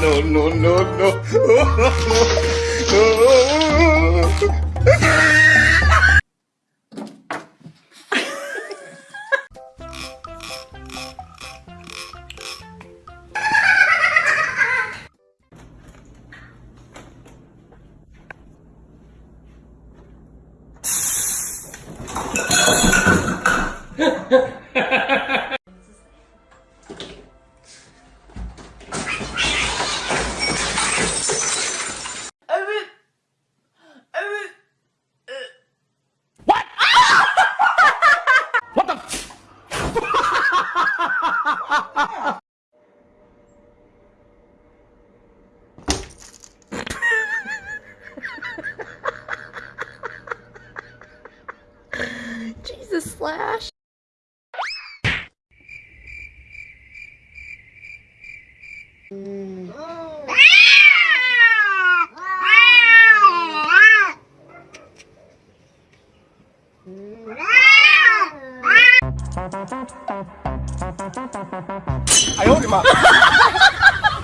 no, no, no, no. Jesus Slash. I owed him up. Ellie!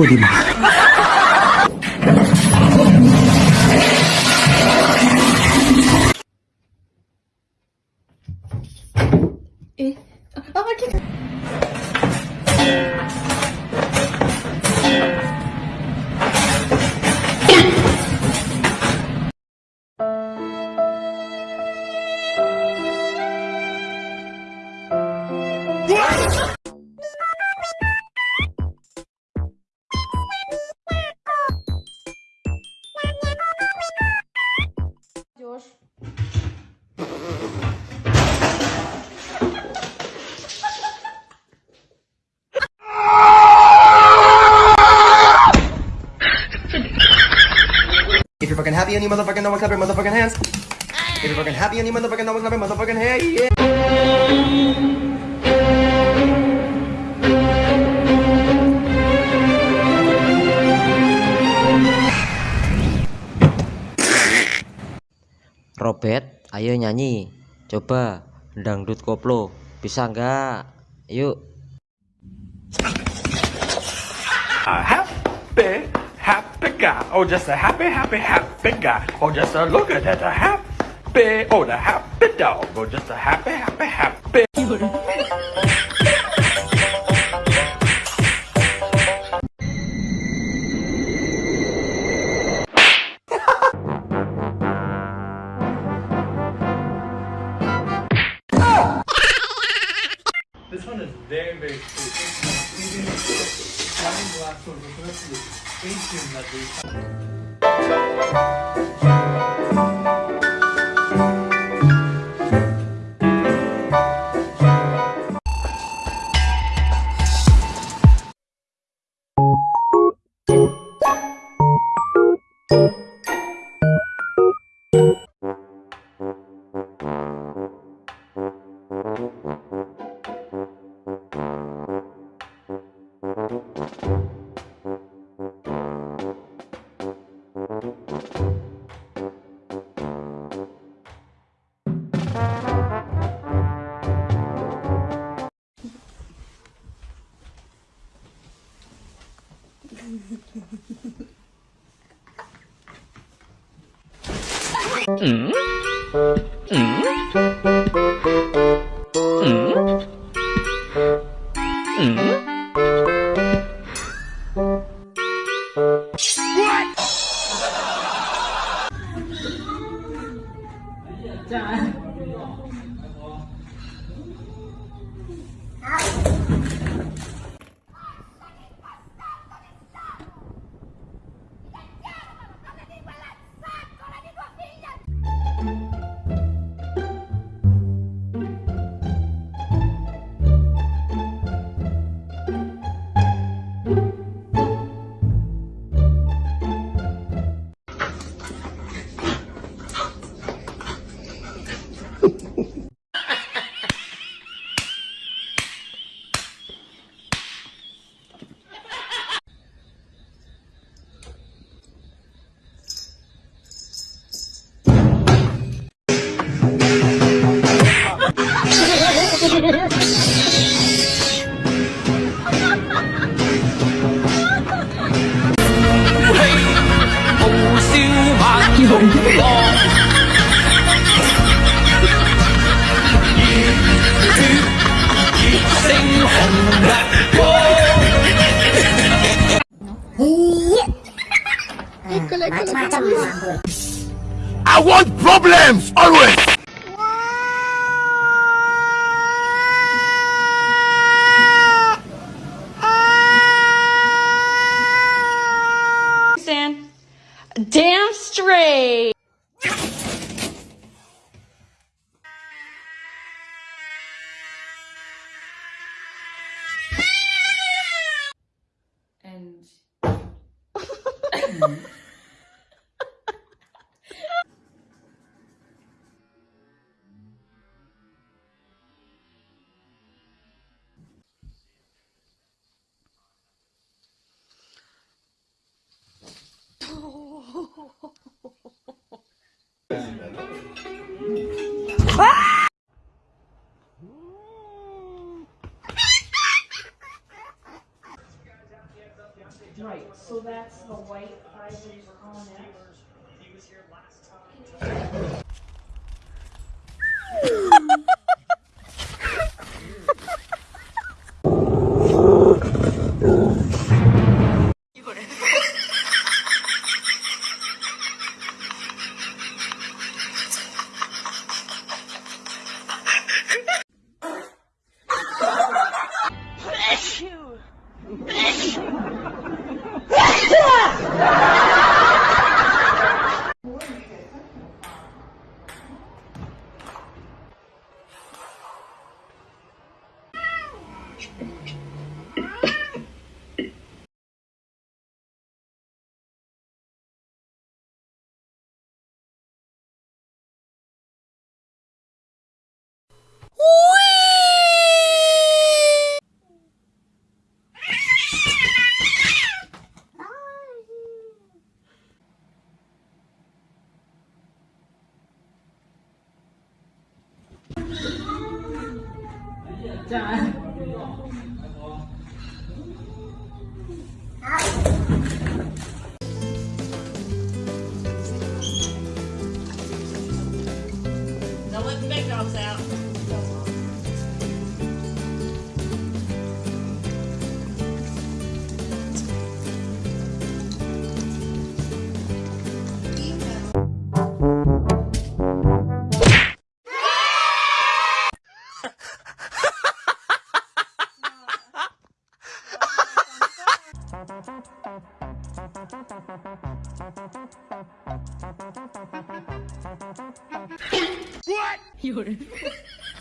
我的妈！哎，啊，这个。Happy and you motherfucking know it, clap your motherfucking hands. If you're fucking happy and you motherfucking know it, clap your motherfucking hands. Yeah. Robert, ayo nyanyi. Coba dangdut koplo. Bisa nggak? Yuk. Happy, happy guy. Oh, just a happy, happy, happy guy. Oh, just a look at that, a happy. Oh, the happy dog. Oh, just a happy, happy, happy. Thank you, Nadi. 嗯。嗯。I want problems always. Damn straight. Right. So that's the white ivory on it. Ah! what? You're.